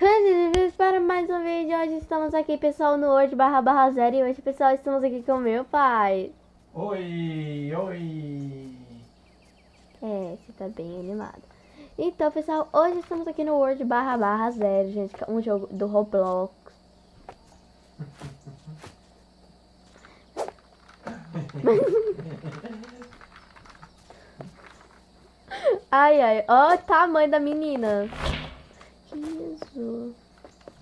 Bem-vindos para mais um vídeo. Hoje estamos aqui, pessoal, no Word barra barra zero. E hoje, pessoal, estamos aqui com meu pai. Oi, oi. É, você tá bem animado. Então, pessoal, hoje estamos aqui no Word barra barra zero, gente. Um jogo do Roblox. Ai, ai. Ó o tamanho da menina. Jesus.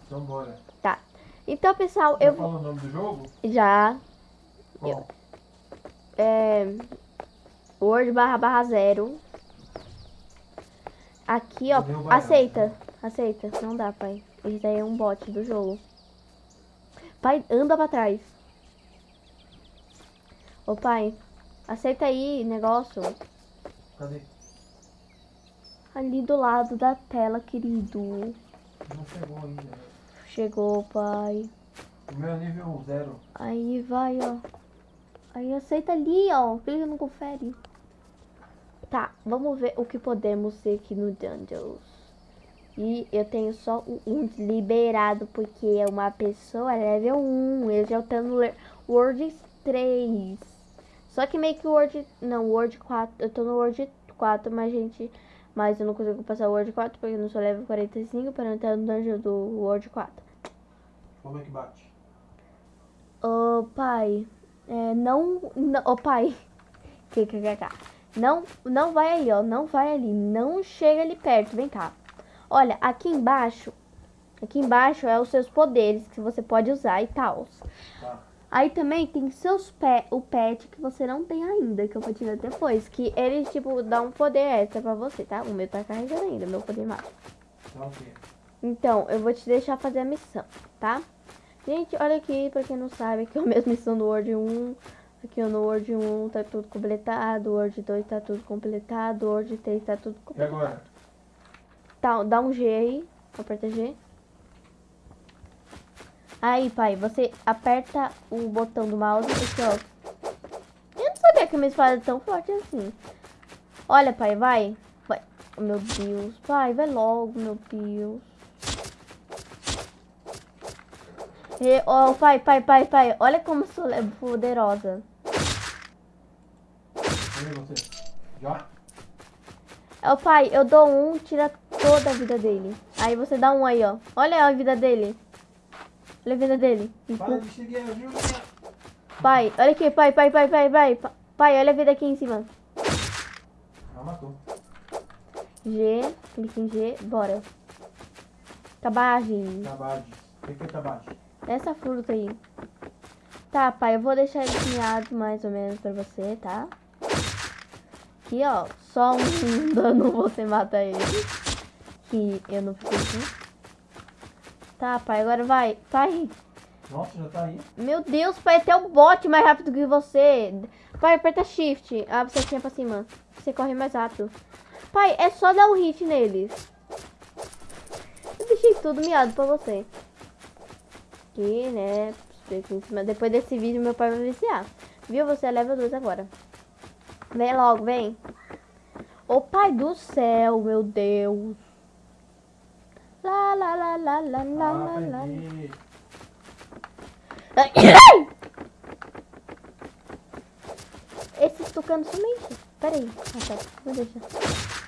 Então bora. Tá. Então, pessoal, Já eu vou... falou o nome do jogo? Já. Qual? É... Word barra barra zero. Aqui, ó. Aceita. Aceita. Não dá, pai. Esse daí é um bot do jogo. Pai, anda pra trás. Ô, pai. Aceita aí, negócio. Cadê? Ali do lado da tela, querido. Não chegou ainda. Chegou, pai. O meu é nível zero. Aí vai, ó. Aí aceita ali, ó. Clica no confere. Tá, vamos ver o que podemos ser aqui no Dungeons. E eu tenho só o um liberado, porque é uma pessoa level 1. Eu já tô no Word 3. Só que meio que o Word... Não, Word 4. Eu tô no Word 4, mas, gente... Mas eu não consigo passar o Word 4, porque eu não sou level 45 para entrar no Dungeon do Word 4. Como é que bate? Ô pai, é, não, ô pai, KKKK, não, não vai aí, ó, não vai ali, não chega ali perto, vem cá. Olha, aqui embaixo, aqui embaixo é os seus poderes que você pode usar e tal. Tá. Aí também tem seus pé, o pet que você não tem ainda, que eu vou te dar depois, que ele, tipo, dá um poder extra pra você, tá? O meu tá carregando ainda, meu poder máximo. Tá ok. Então, eu vou te deixar fazer a missão, tá? Gente, olha aqui, pra quem não sabe, aqui é a mesma missão do Word 1. Aqui no Word 1 tá tudo completado, Word 2 tá tudo completado, Word 3 tá tudo E completado. agora? Tá, dá um G aí, aperta G. Aí, pai, você aperta o botão do mouse aqui, ó. Eu não sabia que a minha espada é tão forte assim. Olha, pai, vai. Vai. Oh, meu Deus. Pai, vai logo, meu Deus. E, oh, pai, pai, pai, pai. Olha como sou le- poderosa. Já? Ô, pai, eu dou um, tira toda a vida dele. Aí você dá um aí, ó. Olha a vida dele. Olha a vida dele. Para de seguir, viu? Pai, olha aqui, pai, pai, pai, pai, pai. Pa- Pai, olha a vida aqui em cima. Ah, matou. G, clique em G, bora. Cabagem. Tabade. O que é tabade? Essa fruta aí. Tá, pai, eu vou deixar ele pinhado mais ou menos pra você, tá? Aqui, ó. Só um dano você mata ele. Que eu não assim. Tá, pai, agora vai. Pai. Nossa, já tá aí. Meu Deus, pai, até o bot mais rápido que você. Pai, aperta shift. Ah, você tinha pra cima. Você corre mais rápido. Pai, é só dar um hit neles. Eu deixei tudo miado pra você. Aqui, né? Depois desse vídeo, meu pai vai viciar. Viu? Você é level 2 agora. Vem logo, vem. Ô pai do céu, meu Deus. Lá, lá, lá, lá, lá, lá, lá, lá. Esses tucanos somente. Pera aí. Tá. Vou deixar.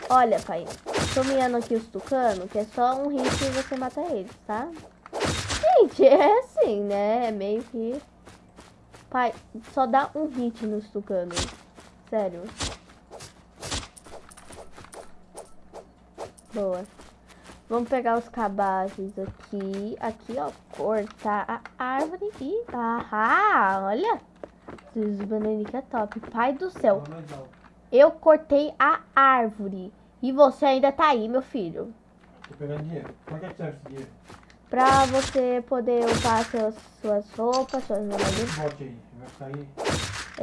Olha, pai. Tô miando aqui os tucanos, que é só um hit e você mata eles, tá? Gente, é assim, né? É meio que... Pai, só dá um hit nos tucanos. Sério. Boa. Vamos pegar os cabazes aqui. Aqui, ó. Cortar a árvore e... Ah, olha. Esses bananinhos é top. Pai do céu. Alto. Eu cortei a árvore. E você ainda tá aí, meu filho. Tô pegando dinheiro. Pra que serve esse dinheiro? Pra você poder seus, suas roupas, suas. Esse bote aí. Vai aí.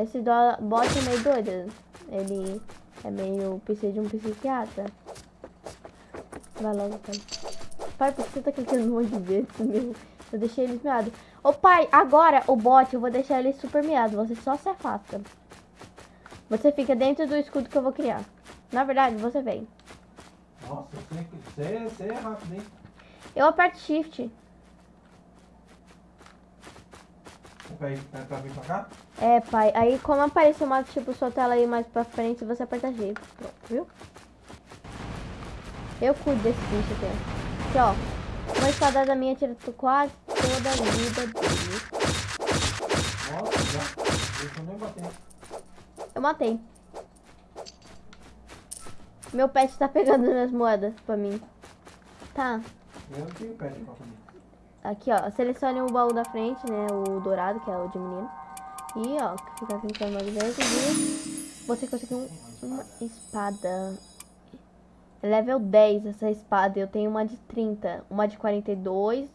Esse do- bot é meio doido. Ele é meio precisa de um psiquiatra. Vai logo, pai. Pai, por que você tá clicando um monte de vezes, meu? Eu deixei ele miado. Ô pai, agora o bot eu vou deixar ele super miado. Você só se afasta. Você fica dentro do escudo que eu vou criar. Na verdade, você vem. Nossa, você, você, você é rápido, hein? Eu aperto shift. Pra, ir, pra, pra vir pra cá? É, pai. Aí como apareceu uma, tipo, sua tela aí mais pra frente, você aperta G. Pronto, viu? Eu cuido desse bicho aqui. Aqui, ó. Uma espadada minha tira quase toda a vida dele. Nossa, já. Deixa eu nem bater. Eu matei. Meu pet tá pegando minhas moedas pra mim. Tá. Eu não tenho pet pra comer. Aqui, ó. Selecione o baú da frente, né? O dourado, que é o de menino. E, ó, fica clicando mais vezes e você conseguiu um, uma espada. Level 10 essa espada. Eu tenho uma de 30, uma de 42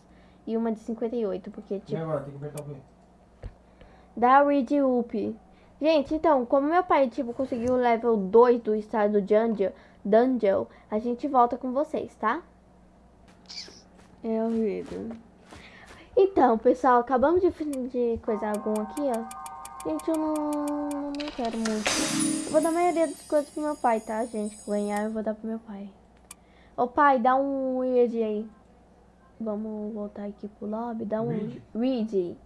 e uma de 58. Porque, E tipo, agora, tem que apertar o quê? dá read up. Gente, então, como meu pai, tipo, conseguiu o level 2 do estado Dungeon, Dungeon, a gente volta com vocês, tá? É horrível. Então, pessoal, acabamos de, de coisar algum aqui, ó. Gente, eu não, não quero muito. Eu vou dar a maioria das coisas pro meu pai, tá, gente? Que ganhar eu vou dar pro meu pai. Ô pai, dá um weird aí. Vamos voltar aqui pro lobby. Dá um read.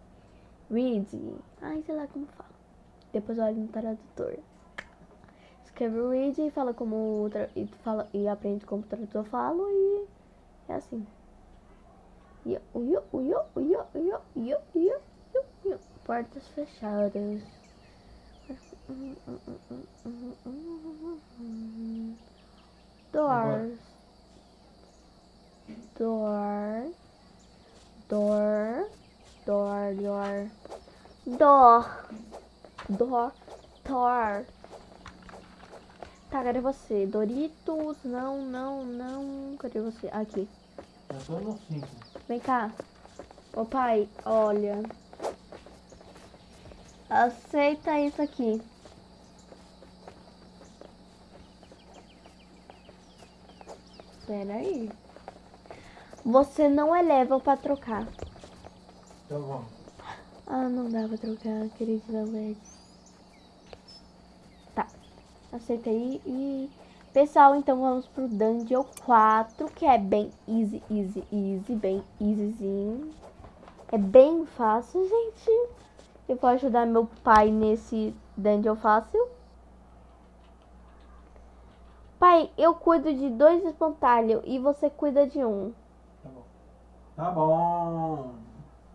Read. Ai, sei lá como fala. Depois olha no tradutor. Escreve o read e fala como e, fala, e aprende como o tradutor fala e é assim. Yo, yo, yo, yo, yo, yo, yo. Portas fechadas. Doors. Door. Door. Door. Door. Door. Door. Door. Tá, cadê você? Doritos? Não, não, não. Cadê você? Aqui. 5. Vem cá. Ô pai, olha. Aceita isso aqui. Pera aí. Você não é level pra trocar. Então vamos. Ah, não dá pra trocar, querido Velvet. Tá. Aceita aí e... Pessoal, então vamos pro Dungeon 4, que é bem easy, easy, easy, bem easyzinho. É bem fácil, gente. Eu vou ajudar meu pai nesse Dungeon fácil. Pai, eu cuido de dois espantalhos e você cuida de um. Tá bom. Tá bom.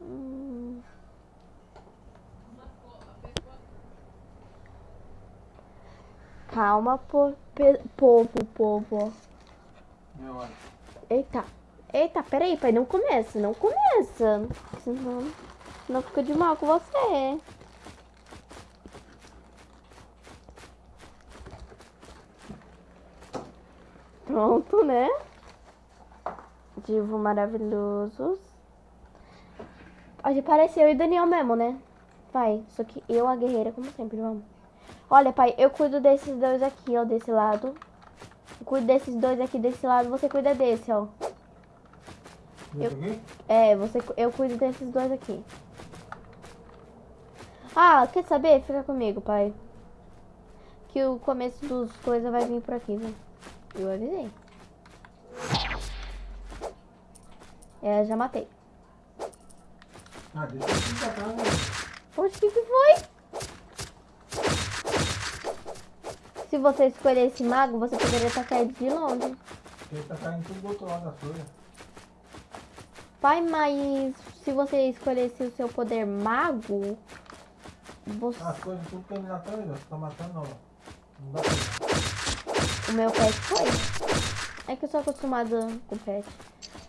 Hum. Calma, po- povo, povo. Meu olho. Eita. Eita, peraí, pai, não começa, não começa. Senão, senão fica de mal com você. Pronto, né? Divo maravilhosos. Pode parecer eu e Daniel mesmo, né? Vai, só que eu, a guerreira, como sempre, vamos. Olha, pai, eu cuido desses dois aqui, ó, desse lado. Eu cuido desses dois aqui desse lado, você cuida desse, ó. Aqui? É, você, eu cuido desses dois aqui. Ah, quer saber? Fica comigo, pai. Que o começo dos coisas vai vir por aqui, né? Eu avisei. É, já matei. Ah, deixa eu né? Poxa, o que, que foi? Se você escolher esse mago, você poderia atacar ele de longe. Porque tá caindo tudo do outro lado da folha. Pai, mas se você escolhesse o seu poder mago, você... As coisas tudo terminar atrás, ó. Você tá matando, não. Não dá o meu pet foi. É que eu sou acostumada com pet.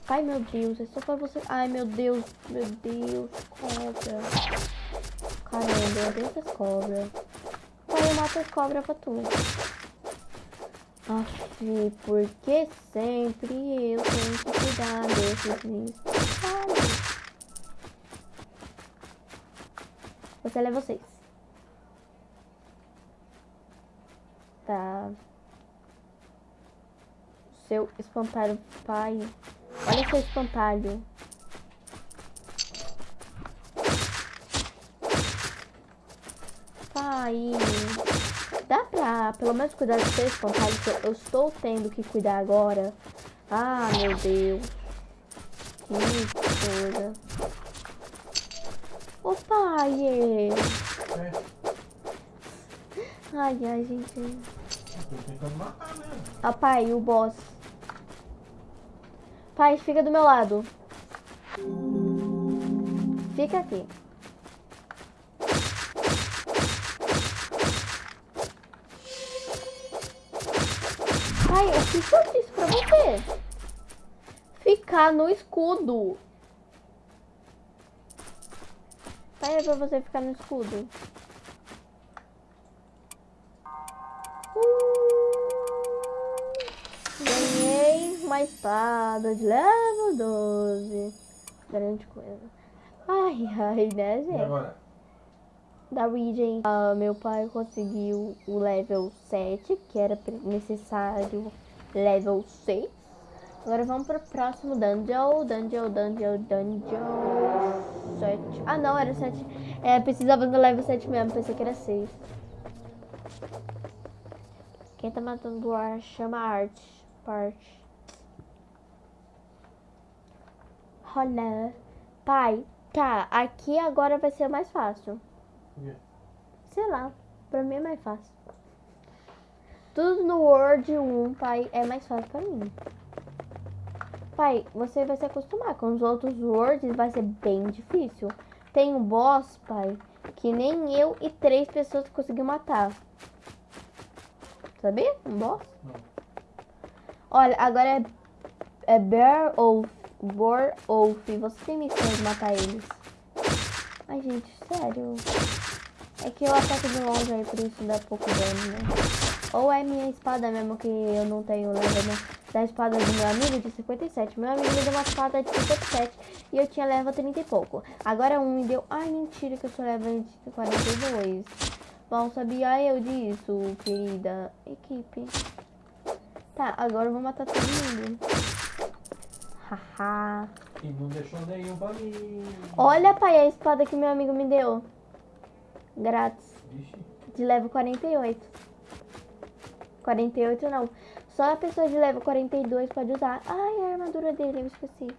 Ai, meu Deus, é só pra você... Ai, meu Deus, meu Deus, cobra. Caramba, eu odeio essas cobras. Pai, eu mato as cobras pra tu. Aff, por que sempre eu tenho que cuidar desses bichos? Ai. Você leva vocês. Tá. Seu espantalho, pai. Olha seu espantalho. Pai. Dá pra pelo menos cuidar do seu espantalho que eu estou tendo que cuidar agora? Ah, meu Deus. coisa. Ô pai! é. É, Ai, ai, gente. tô tentando matar, né? Ah, pai, o boss. Pai, fica do meu lado. Fica aqui. Pai, o que eu disse pra você? Ficar no escudo. É pra você ficar no escudo. Uh, ganhei uma espada de level 12. Grande coisa. Ai, ai, né, E gente? agora? da Regen, ah, meu pai conseguiu o level 7, que era necessário level 6. Agora vamos pro próximo dungeon, dungeon, dungeon, dungeon 7. Ah não, era 7. É, precisava do level 7 mesmo, pensei que era 6. Quem tá matando o ar chama Art. Parte. Olha. Pai, tá, aqui agora vai ser mais fácil. Quê? Sei lá, pra mim é mais fácil. Tudo no Word 1, pai, é mais fácil pra mim. Pai, você vai se acostumar com os outros Words, vai ser bem difícil. Tem um boss, pai, que nem eu e três pessoas conseguiu matar. Sabia? Um boss? Não. Olha, agora é, é Bear Wolf, Boar Wolf. Você tem missão de matar eles. Ai, gente, sério. É que eu ataco de longe aí, por isso dá pouco dano, né? Ou é minha espada mesmo, que eu não tenho level né? Da espada do meu amigo de 57. Meu amigo me deu uma espada de 57 e eu tinha level 30 e pouco. Agora um me deu... Ai, mentira que eu sou level de 42. Bom, sabia eu disso, querida equipe. Tá, agora eu vou matar todo mundo. Haha. E não deixou nenhum pra mim. Olha, pai, a espada que meu amigo me deu. Grátis. Vixe. De level 48. 48 não. Só a pessoa de level 42 pode usar. Ai, a armadura dele, eu esqueci.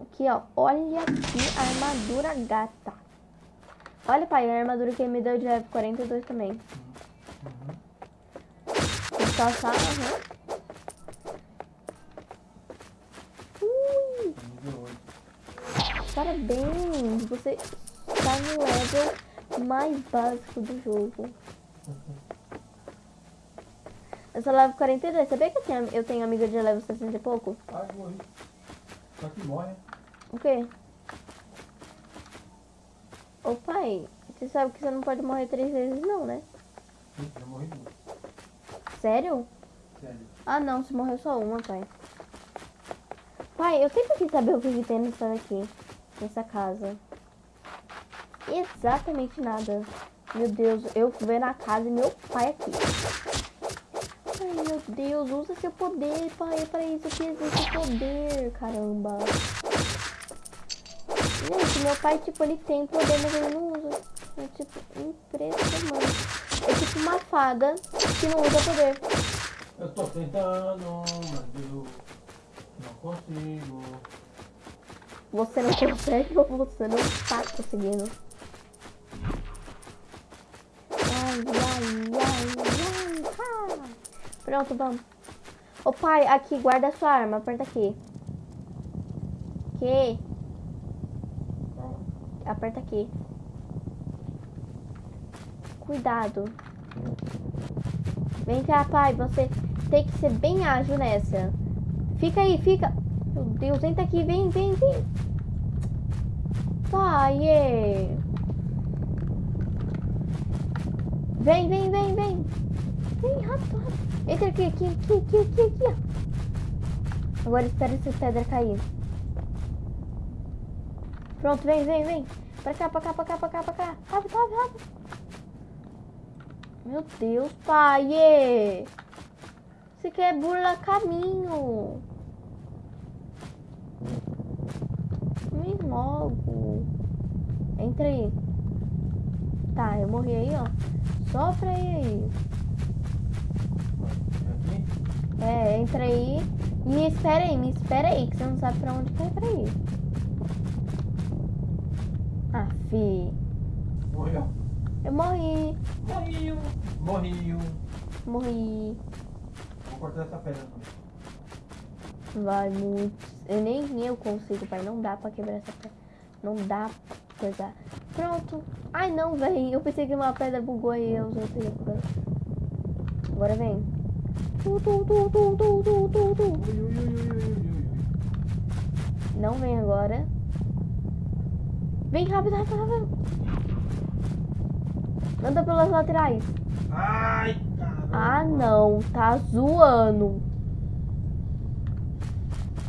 Aqui, ó. Olha aqui a armadura gata. Olha, pai, a armadura que ele me deu de level 42 também. Uhum. Vou passar, aham. Ui, Nível 8. parabéns. Você está no level mais básico do jogo. Eu sou level 42. Sabia que eu tenho, eu tenho amiga de level 60 e pouco? Ai, morri. Só que morre. O quê? Ô pai, você sabe que você não pode morrer três vezes não, né? Ih, Já morri duas. Sério? Sério. Ah não, você morreu só uma, pai. Pai, eu sempre quis saber o que que tem nessa daqui. Nessa casa. Exatamente nada. Meu Deus, eu vendo a casa e meu pai aqui. Meu Deus, usa seu poder, pai. É pra isso que existe poder, caramba. Gente, meu pai, tipo, ele tem poder, mas ele não usa. É, tipo, impressionante. É tipo uma fada que não usa poder. Eu tô tentando, mas eu não consigo. Você não consegue ou você não está conseguindo? Ai, ai, ai, ai, ai. Pronto, vamos. Ô pai, aqui, guarda a sua arma. Aperta aqui. Que? Aperta aqui. Cuidado. Vem cá, pai. Você tem que ser bem ágil nessa. Fica aí, fica. Meu Deus, entra aqui. Vem, vem, vem. Pai. é. Vem, vem, vem, vem. Vem, rápido, rápido. Entra aqui, aqui, aqui, aqui, aqui, aqui. Agora espera essa pedra cair. Pronto, vem, vem, vem. Pra cá, pra cá, pra cá, pra cá, pra cá. Rápido, rápido, rápido. Meu Deus, pai. é. Você quer burlar caminho. Vem logo. Entra aí. Tá, eu morri aí, ó. Sofra aí? É, entra aí Me espera aí, me espera aí, que você não sabe pra onde que pra ir. Ah, fi. Morreu. Eu morri. Morreu. Morreu. Morri. Vou cortar essa pedra também. Vai muito. Eu nem eu consigo, pai. Não dá pra quebrar essa pedra. Não dá pra coisar. Pronto. Ai não, velho. Eu pensei que uma pedra bugou e eu usei outra. Agora vem. Não vem agora. Vem rápido, rápido, rápido. Anda pelas laterais. Ai, caramba. Ah, não. Tá zoando.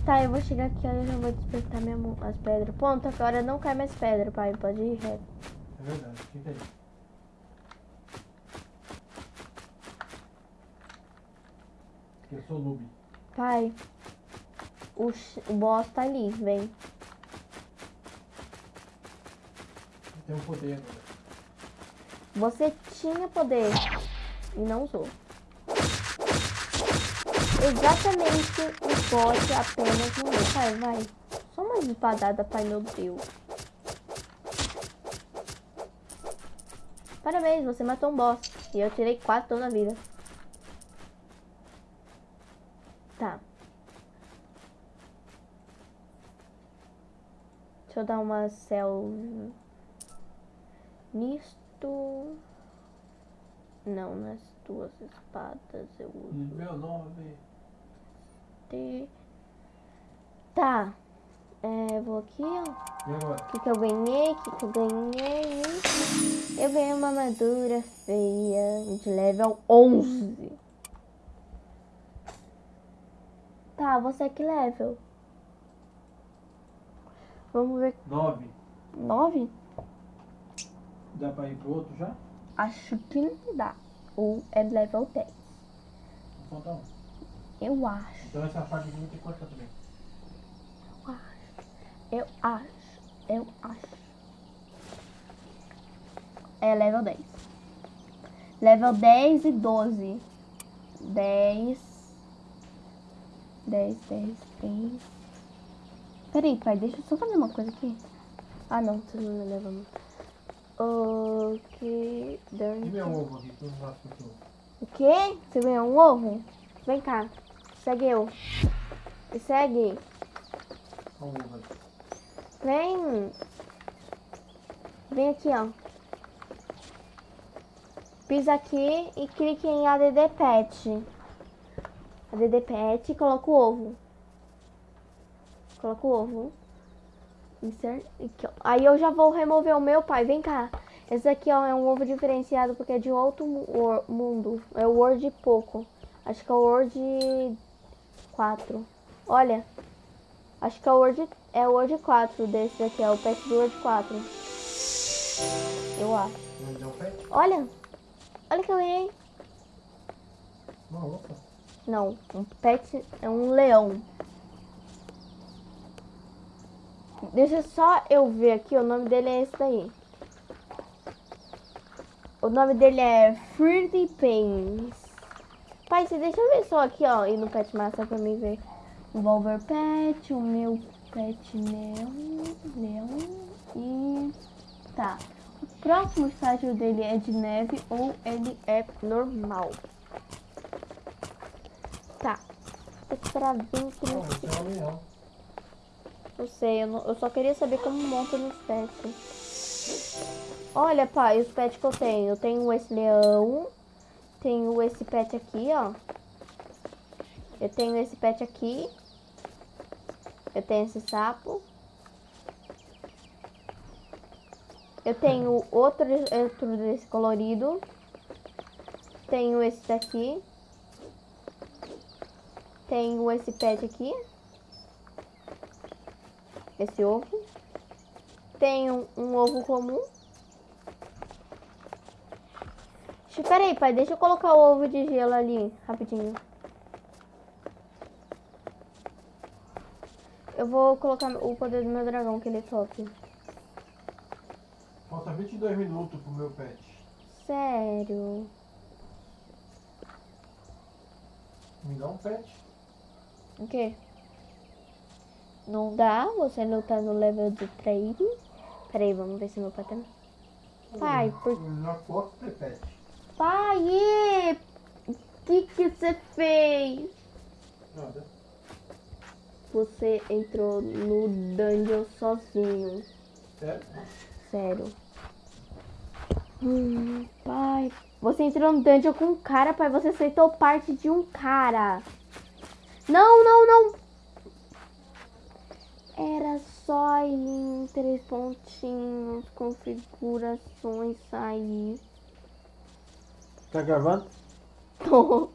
Tá, eu vou chegar aqui, aí eu já vou despertar minha mão, as pedras. Ponto, agora não cai mais pedra, pai. Pode ir reto. É verdade, fica aí. Eu sou noob. Pai, o, o boss tá ali, vem. Eu tenho poder agora. Você tinha poder e não usou. Exatamente o boss apenas não é. Pai, vai. Só uma espadada, pai, meu Deus. Parabéns, você matou um boss. E eu tirei quatro toda a vida. Tá. Deixa eu dar uma cel... Nisto... Não, nas duas espadas eu uso Meu nome. ter. Tá. É, vou aqui, ó. E agora? O que, que eu ganhei? O que, que eu ganhei? Eu ganhei uma armadura feia de level 11. Tá, você é que level? Vamos ver. Nove. 9? Dá pra ir pro outro já? Acho que não dá. Ou é level 10. Falta um. Eu acho. Então essa parte aqui vai ter que cortar também. Eu acho. Eu acho. É level 10. Level 10 e 12. 10. 10, 10, 10. Peraí, pai, deixa eu só fazer uma coisa aqui. Ah, não, você não me leva muito. Ok. E done. meu ovo aqui, que eu não o? O quê? Você ganhou um ovo? Vem cá. Segue eu. Me segue. O. Vem. Vem aqui, ó. Pisa aqui e clique em ADD Pet. ADD Pet e coloca o ovo. Coloca o ovo. Insert. Aqui, ó. Aí eu já vou remover o meu, pai. Vem cá. Esse aqui, ó, é um ovo diferenciado porque é de outro mundo. É o Word pouco. Acho que é o Word 4. Olha. Acho que é o Word, é o Word 4 desse daqui, é o pet do Word 4. Eu acho. Pet? Olha! Olha que eu ganhei. Não, um pet é um leão. Deixa só eu ver aqui, o nome dele é esse daí. O nome dele é Fruity Pains. Pai, você deixa eu ver só aqui, ó, e no Pet Master pra mim ver. O Volver Pet, o meu Pet Leão, Leão e... Tá. O próximo estágio dele é de neve ou ele é normal? Tá. Vou esperar 20 Não, minutos. esse é um leão. Não sei, eu, não- eu só queria saber como monta nos pets. Olha, pai, os pets que eu tenho. Eu tenho esse leão. Tenho esse pet aqui, ó. Eu tenho esse pet aqui. Eu tenho esse sapo. Eu tenho outro, outro desse colorido. Tenho esse daqui. Tenho esse pet aqui. Esse ovo. Tenho um ovo comum. Espera aí, pai. Deixa eu colocar o ovo de gelo ali, rapidinho. Eu vou colocar o poder do meu dragão, que ele é top. Falta 22 minutos pro meu pet. Sério. Me dá um pet. O quê? Não dá, você não tá no level de trade. Peraí, vamos ver se meu pai tá. Pai, por... Pet. Pai, o que que você fez? Nada. Você entrou no dungeon sozinho. Sério? Sério. Hum, pai. Você entrou no dungeon com um cara, pai. Você aceitou parte de um cara. Não, não, não. Era só ir em três pontinhos, configurações, sair. Tá gravando? Tô.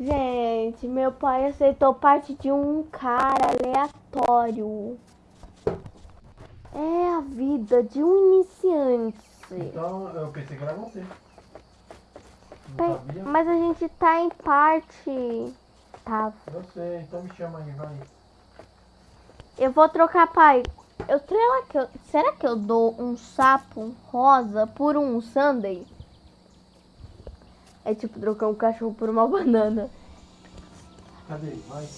Gente, meu pai aceitou parte de um cara aleatório. É a vida de um iniciante. Então eu pensei que era você. Mas a gente tá em parte. Tá. Eu sei, então me chama aí, vai. Eu vou trocar, pai. Eu, será, que eu, será que eu dou um sapo rosa por um sundae? É tipo trocar um cachorro por uma banana. Cadê? Vai.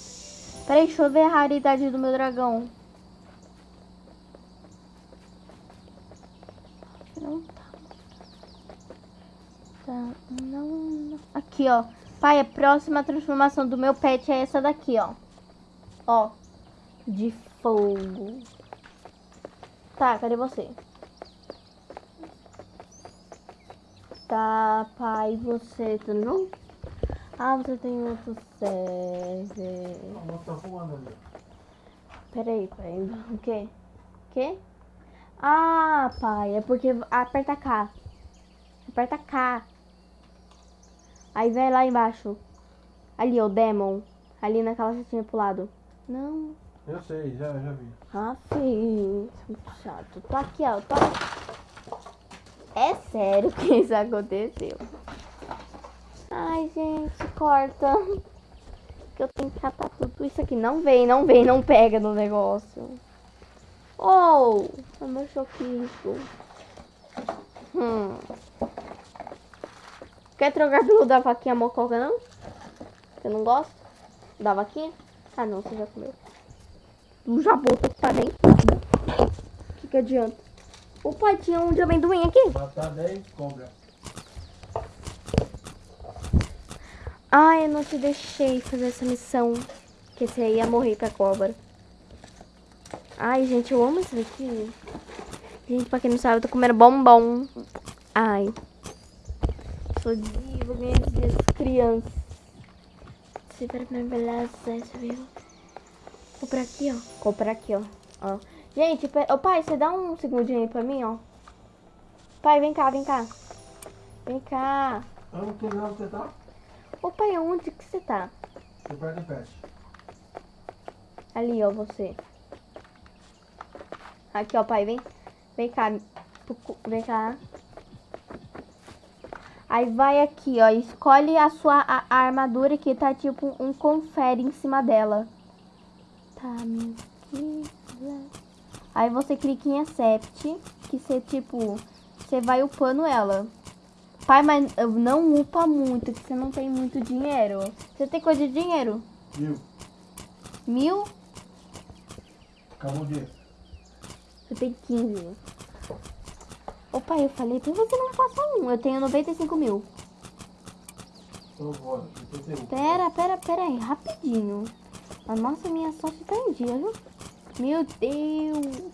Peraí, deixa eu ver a raridade do meu dragão. Não tá. Tá, não, não. Aqui, ó. Pai, a próxima transformação do meu pet é essa daqui, ó. Ó. De fogo. Tá, cadê você? Tá, pai, você, tudo bom? Ah, você tem outro server. Moça tá voando ali. Peraí, pai. O quê? quê? Ah, pai, é porque aperta K. Aperta K. Aí vai lá embaixo. Ali, ó, Demon. Ali naquela setinha pro lado. Não. Eu sei, já, já vi. Ah, filho. Chato. Tô aqui, ó. Tô... É sério que isso aconteceu. Ai, gente, corta. Que eu tenho que catar tudo isso aqui. Não vem, não vem, não pega no negócio. Oh, é meu choquito. Hum. Quer trocar pelo da vaquinha mococa, não? Você não gosta? Da vaquinha? Ah, não, você já comeu. Tu já botou também. O que, que adianta? O pai tinha um de amendoim aqui. Matar 10 cobra. Ai, eu não te deixei fazer essa missão. Que você ia morrer com a cobra. Ai, gente, eu amo isso daqui. Gente, pra quem não sabe, eu tô comendo bombom. Ai. Sou diva, das crianças. Super minha beleza, viu? Comprar aqui, ó. Comprar aqui, ó. ó. Gente, pe- ô pai, você dá um segundinho aí pra mim, ó. Pai, vem cá, vem cá. Vem cá. Eu não onde você tá. Ô pai, onde que você tá? Você perde pet. Ali, ó, você. Aqui, ó, pai, vem. Vem cá. Vem cá. Aí vai aqui, ó. Escolhe a sua a, a armadura que tá tipo um confere em cima dela. Aí você clica em accept. Que você, tipo, você vai upando ela. Pai, mas não upa muito, que você não tem muito dinheiro. Você tem coisa de dinheiro? Viu? Mil? Acabou o dia. Você tem 15. Opa, eu falei, que você não passa um? Eu tenho 95 mil. Então bora. Usa. Pera, pera, pera aí, rapidinho. A nossa, minha sorte tá em dia, viu? Meu Deus.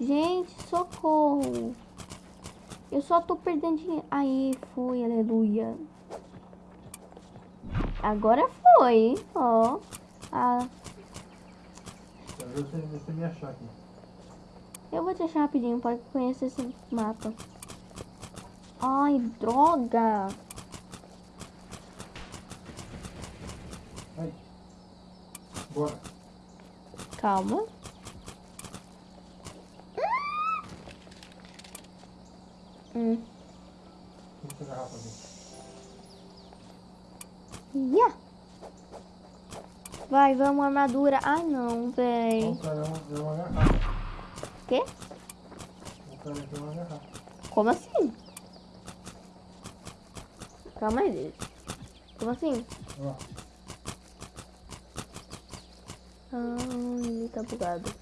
Gente, socorro. Eu só tô perdendo dinheiro. Aí, foi, aleluia. Agora foi? Ó. Ah, você, me achar aqui. eu vou te achar rapidinho para conhecer esse mapa. Ai, droga. Bora. Calma. Hum. Garrafa aqui. Yeah. Vai, vamos, armadura. Ai, não, véi. O cara é uma, garrafa. Quê? O cara aqui uma garrafa. Como assim? Calma aí. Como assim? Ó. Ah, ele tá bugado.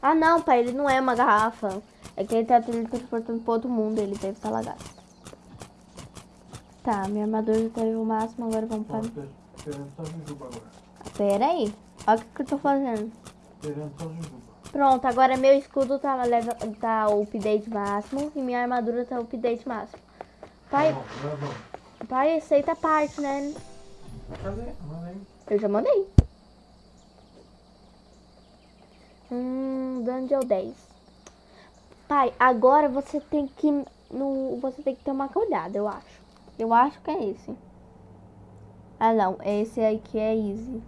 Ah, não, pai, ele não é uma garrafa. É que ele tá teletransportando pro outro mundo, ele deve estar lagado. Tá, minha armadura já teve o máximo, agora vamos para... Pera aí, olha o que, que eu tô fazendo. Pronto, agora meu escudo tá, level, tá o update máximo e minha armadura tá o update máximo. Pai, Tá bom, agora vamos. pai, aceita a parte, né? Manda aí. Eu já mandei. Hum, Dungeon 10. Pai, agora você tem que no, você tem que ter uma olhada, eu acho. Eu acho que é esse. Ah, não, esse aqui é easy.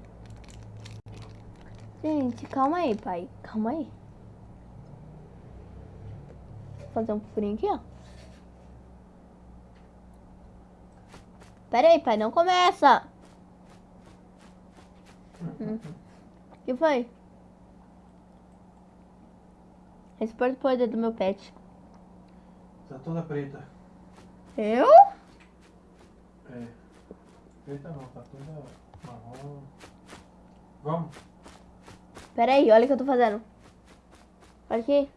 Gente, calma aí, pai. Calma aí. Vou fazer um furinho aqui, ó. Pera aí, pai, não começa. O que foi? Esse pode poder do meu pet. Tá toda preta. Eu? É. Preta não, tá toda marrom. Vamos. Pera aí, olha o que eu tô fazendo. Olha aqui.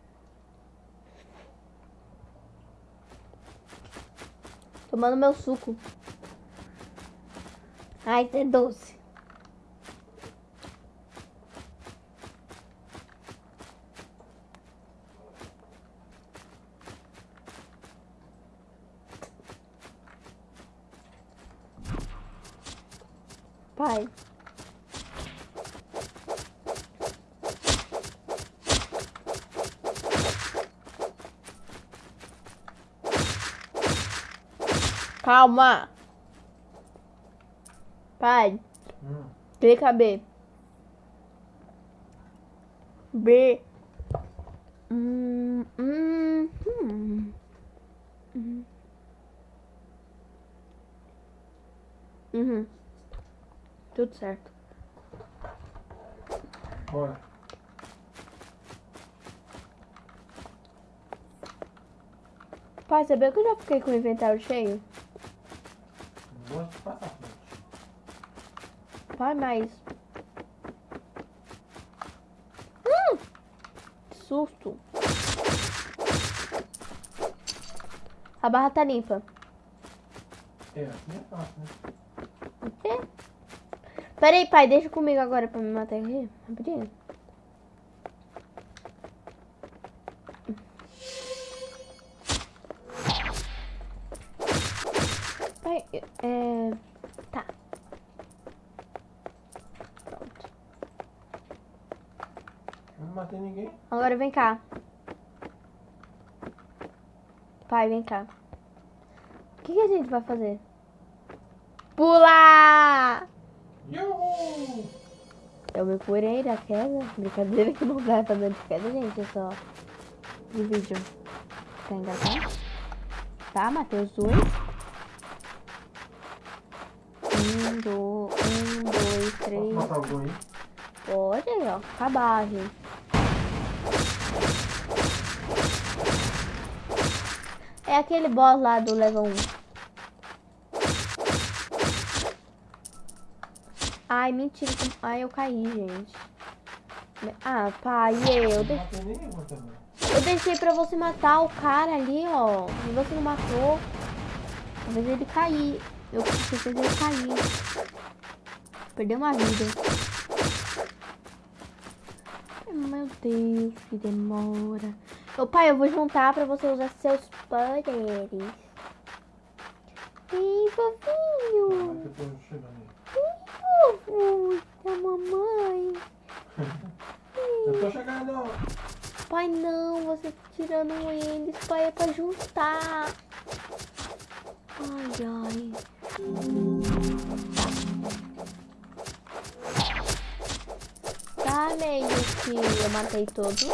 Tomando meu suco. Ai, é doce. Pai. Calma. Pai, Hum. clica B. B. Hum, hum, hum. Hum. Uhum. Tudo certo. Bora. Pai, sabia que eu já fiquei com o inventário cheio? Não gosto de passar frente. Pai, mas. Hum! Que susto! A barra tá limpa. É, assim é fácil, né? O quê? Pera aí, pai, deixa comigo agora pra me matar aqui. Rapidinho. Pai, é. Tá. Pronto. Eu não matei ninguém. Agora vem cá. Pai, vem cá. O que, que a gente vai fazer? Pular! Yuhu! Eu me curei da queda. Brincadeira que não vai fazer de queda, gente. É só de vídeo. Tá engatado? Tá, matei os dois. Um, do, um, dois, Posso três. matar algum aí? Pode aí, ó. Acabar, gente. É aquele boss lá do level 1. Ai, mentira. Ai, eu caí, gente. Ah, pai, eu, Eu de- não matei nenhuma também. eu deixei pra você matar o cara ali, ó. E você não matou. Talvez ele cair. Eu fez ele cair. Perdeu uma vida. Meu Deus, que demora. Ô pai, eu vou juntar pra você usar seus poderes. Ih, fofinho. Ih, fofo da mamãe. Eu tô chegando. Pai, não, você tá tirando eles. Pai, é pra juntar. Ai, ai. Tá meio que eu matei todos.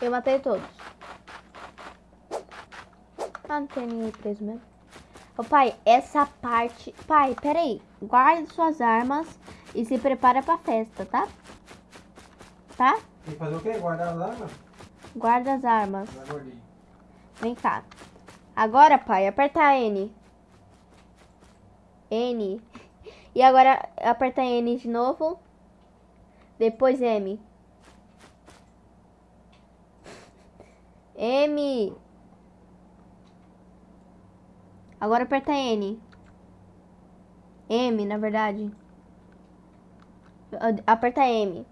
Eu matei todos. Ah, não tem ninguém preso mesmo. Ô, pai, essa parte... Pai, peraí. Guarde suas armas e se prepara pra festa, tá? Tá? Tem que fazer o quê? Guardar as armas? Guarda as armas. Vem cá. Agora, pai, aperta N. N. E agora aperta N de novo. Depois M. M. Agora aperta N. M, na verdade. Aperta M.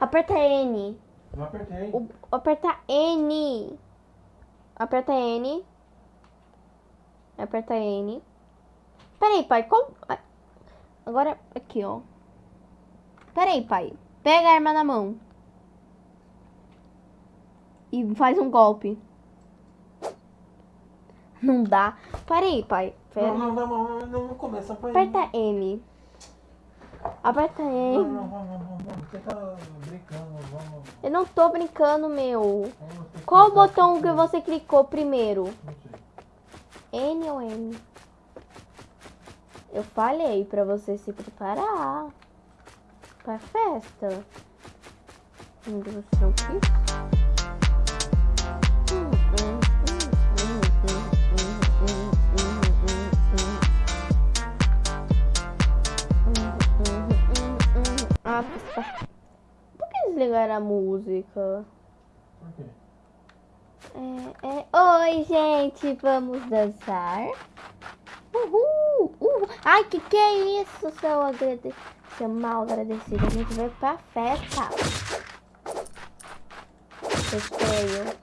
Aperta N. Eu apertei. O- Aperta N. Aperta N. Aperta N. Peraí, pai. Qual... Agora, aqui, ó. Peraí, pai. Pega a arma na mão. E faz um golpe. Não dá. Peraí, pai. Pera. Não, não, não, não, não, não começa pra Aperta M. Aperta Não, M. não, vamos, vamos, vamos. Você tá brincando, vamos. Eu não tô brincando, meu. Qual o botão aqui. que você clicou primeiro? Não. N ou M? Eu falei pra você se preparar pra festa. Meu Deus Ah, tá. Por que desligaram a música? Por quê? É, é. Oi, gente, vamos dançar? Uhul! Uhul! Ai, que que é isso, seu agradecido? Seu mal agradecido. A gente veio pra festa. Feio.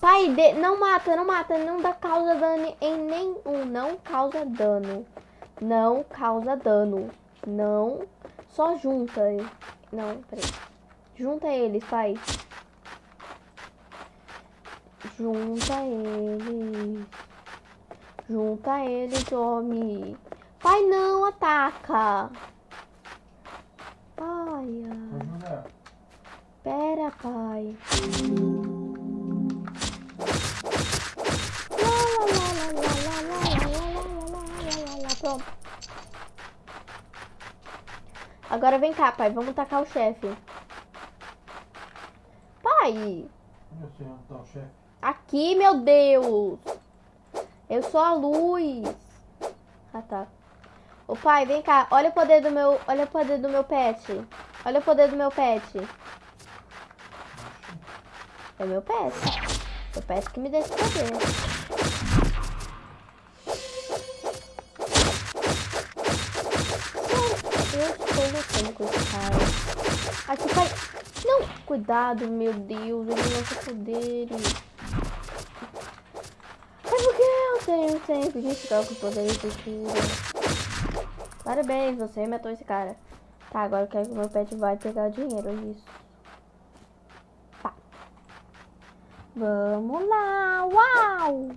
Pai, de- não mata, não mata, não dá causa dano em nenhum. Não causa dano. Não causa dano. Não. Só junta. Não, peraí. Junta eles, pai. Junta eles. Junta eles, homem. Pai, não ataca. Pai. Pera, pai. Lá, Agora vem cá, pai. Vamos tacar o chefe. Pai. Eu sei onde tá o chefe. Aqui, meu Deus. Eu sou a luz. Ah, tá. Ô pai, vem cá. Olha o poder do meu, olha o poder do meu pet. Olha o poder do meu pet. É meu pet. Eu peço que me dê esse poder. Cuidado, meu Deus. Ele lança poderes. É porque eu tenho sempre que ficar com poderes de cura. Parabéns, você matou esse cara. Tá, agora eu quero que meu pet vai pegar dinheiro, é isso. Tá. Vamos lá, uau!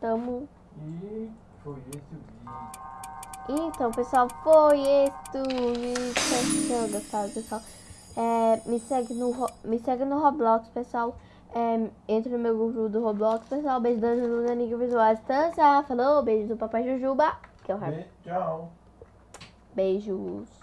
Tamo... E foi esse o vídeo. Então, pessoal, foi este o vídeo. Espero que tenham gostado, pessoal. É, me, segue no, me segue no Roblox, pessoal. É, entre no meu grupo do Roblox, pessoal. Beijo da Luna Niga Visual Distância. Falou, beijo do Papai Jujuba. Que é o Harvey. E tchau. Beijos.